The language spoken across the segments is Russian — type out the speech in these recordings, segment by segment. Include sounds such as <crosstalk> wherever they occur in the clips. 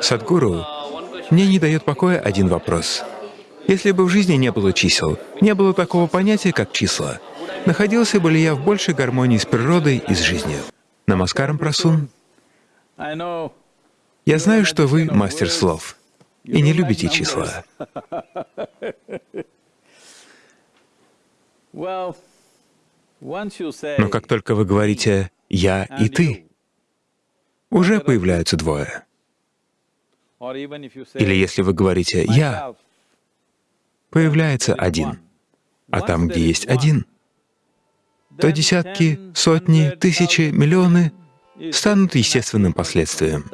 Садгуру, мне не дает покоя один вопрос. Если бы в жизни не было чисел, не было такого понятия, как числа, находился бы ли я в большей гармонии с природой и с жизнью? Намаскарам, Прасун. Я знаю, что вы мастер слов и не любите числа. Но как только вы говорите «я» и «ты», уже появляются двое. Или если вы говорите «я», появляется один. А там, где есть один, то десятки, сотни, тысячи, миллионы станут естественным последствием.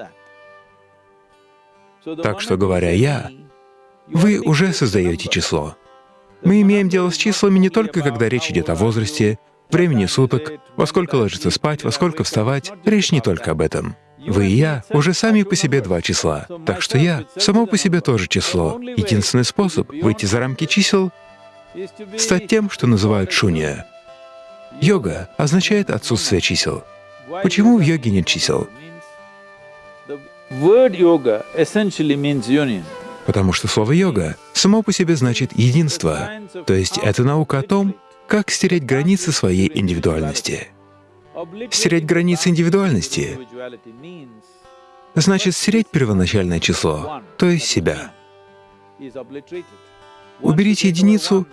Так что, говоря «я», вы уже создаете число. Мы имеем дело с числами не только, когда речь идет о возрасте, времени суток, во сколько ложиться спать, во сколько вставать. Речь не только об этом. Вы и я уже сами по себе два числа, так что я само по себе тоже число. Единственный способ выйти за рамки чисел — стать тем, что называют шунья. Йога означает отсутствие чисел. Почему в йоге нет чисел? Потому что слово «йога» само по себе значит «единство», то есть это наука о том, как стереть границы своей индивидуальности. Стереть границы индивидуальности значит стереть первоначальное число, то есть себя. Уберите единицу,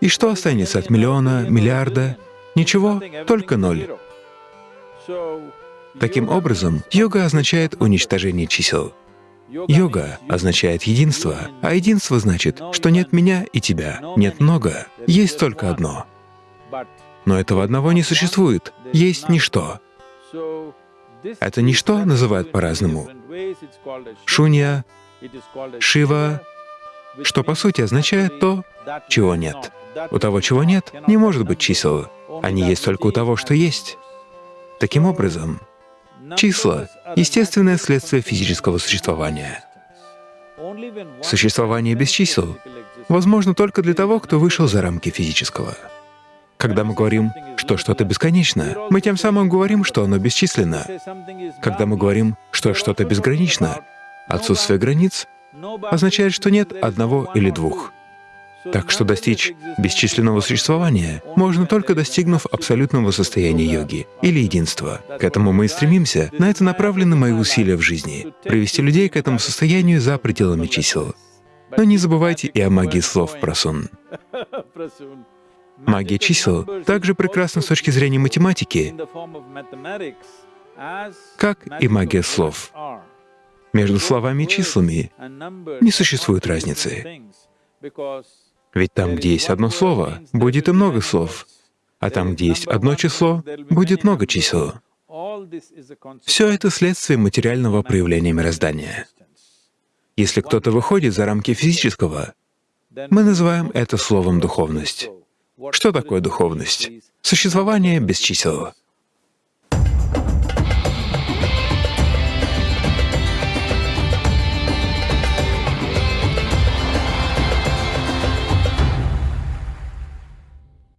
и что останется от миллиона, миллиарда? Ничего, только ноль. Таким образом, йога означает уничтожение чисел. Йога означает единство, а единство значит, что нет меня и тебя, нет много, есть только одно. Но этого одного не существует, есть ничто. Это ничто называют по-разному. Шунья, Шива, что по сути означает то, чего нет. У того, чего нет, не может быть чисел. Они есть только у того, что есть. Таким образом, числа — естественное следствие физического существования. Существование без чисел возможно только для того, кто вышел за рамки физического. Когда мы говорим, что что-то бесконечно, мы тем самым говорим, что оно бесчисленно. Когда мы говорим, что что-то безгранично, отсутствие границ означает, что нет одного или двух. Так что достичь бесчисленного существования можно только достигнув абсолютного состояния йоги или единства. К этому мы и стремимся, на это направлены мои усилия в жизни — привести людей к этому состоянию за пределами чисел. Но не забывайте и о магии слов, Прасун. <laughs> Магия чисел также прекрасна с точки зрения математики, как и магия слов. Между словами и числами не существует разницы. Ведь там, где есть одно слово, будет и много слов, а там, где есть одно число, будет много чисел. Все это следствие материального проявления мироздания. Если кто-то выходит за рамки физического, мы называем это словом «духовность». Что такое духовность? Существование без чисел.